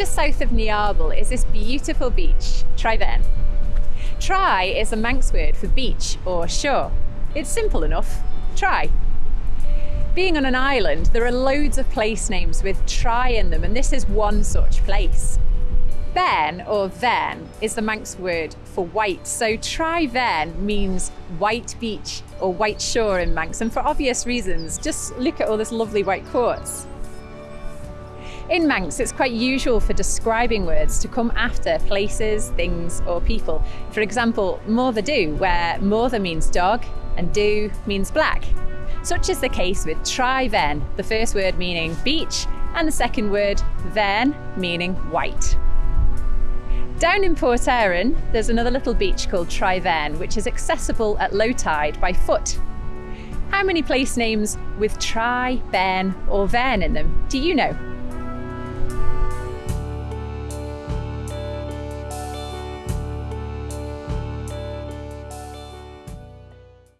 Just south of Niarbyl is this beautiful beach, Traie Vane. Try is a Manx word for beach or shore. It's simple enough, try. Being on an island, there are loads of place names with try in them, and this is one such place. Ben or Ven is the Manx word for white, so Traie Vane means white beach or white shore in Manx, and for obvious reasons, just look at all this lovely white quartz. In Manx, it's quite usual for describing words to come after places, things, or people. For example, Moddey Dhoo, where Morther means dog and do means black. Such is the case with Traie Vane, the first word meaning beach, and the second word, ven, meaning white. Down in Port Erin, there's another little beach called Traie Vane, which is accessible at low tide by foot. How many place names with Try, Ben, or Ven in them do you know?